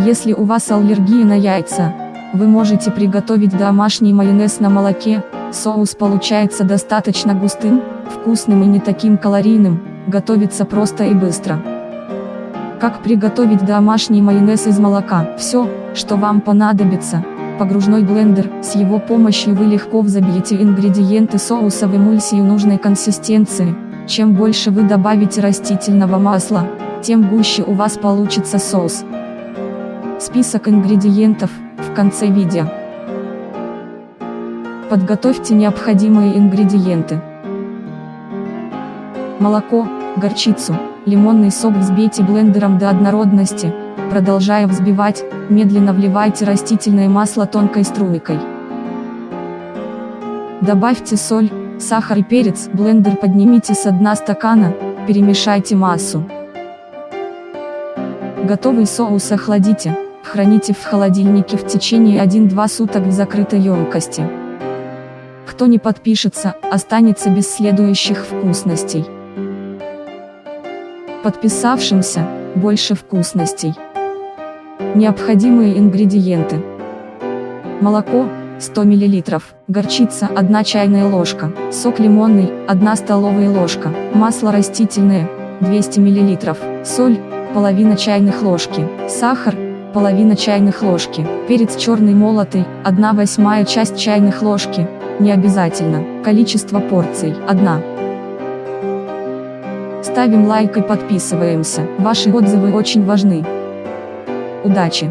Если у вас аллергия на яйца, вы можете приготовить домашний майонез на молоке, соус получается достаточно густым, вкусным и не таким калорийным, готовится просто и быстро. Как приготовить домашний майонез из молока? Все, что вам понадобится. Погружной блендер, с его помощью вы легко взобьете ингредиенты соуса в эмульсию нужной консистенции. Чем больше вы добавите растительного масла, тем гуще у вас получится соус. Список ингредиентов, в конце видео. Подготовьте необходимые ингредиенты. Молоко, горчицу, лимонный сок взбейте блендером до однородности, продолжая взбивать, медленно вливайте растительное масло тонкой струйкой. Добавьте соль, сахар и перец, блендер поднимите с дна стакана, перемешайте массу. Готовый соус охладите, храните в холодильнике в течение 1-2 суток в закрытой емкости. Кто не подпишется, останется без следующих вкусностей. Подписавшимся, больше вкусностей. Необходимые ингредиенты. Молоко, 100 мл, горчица 1 чайная ложка, сок лимонный 1 столовая ложка, масло растительное 200 мл, соль, половина чайных ложки, сахар, половина чайных ложки, перец черный молотый, 1 восьмая часть чайных ложки, не обязательно, количество порций, 1. Ставим лайк и подписываемся, ваши отзывы очень важны. Удачи!